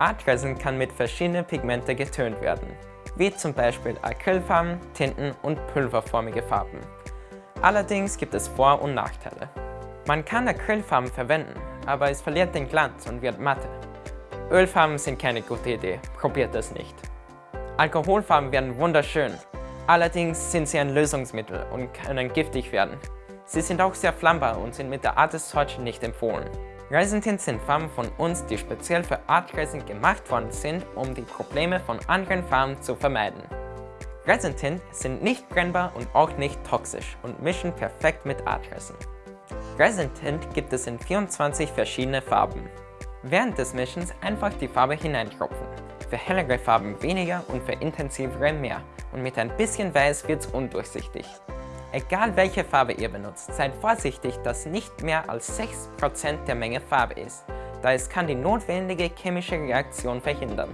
Artresin kann mit verschiedenen Pigmente getönt werden, wie zum Beispiel Acrylfarben, Tinten und pulverförmige Farben. Allerdings gibt es Vor- und Nachteile. Man kann Acrylfarben verwenden, aber es verliert den Glanz und wird matte. Ölfarben sind keine gute Idee, probiert es nicht. Alkoholfarben werden wunderschön, allerdings sind sie ein Lösungsmittel und können giftig werden. Sie sind auch sehr flammbar und sind mit der Art des Touch nicht empfohlen. Resin-Tints sind Farben von uns, die speziell für Art Resin gemacht worden sind, um die Probleme von anderen Farben zu vermeiden. Resin-Tint sind nicht brennbar und auch nicht toxisch und mischen perfekt mit Art Resin. Resin-Tint gibt es in 24 verschiedene Farben. Während des Mischens einfach die Farbe hineintropfen. Für hellere Farben weniger und für intensivere mehr und mit ein bisschen Weiß wird es undurchsichtig. Egal welche Farbe ihr benutzt, seid vorsichtig, dass nicht mehr als 6% der Menge Farbe ist, da es kann die notwendige chemische Reaktion verhindern.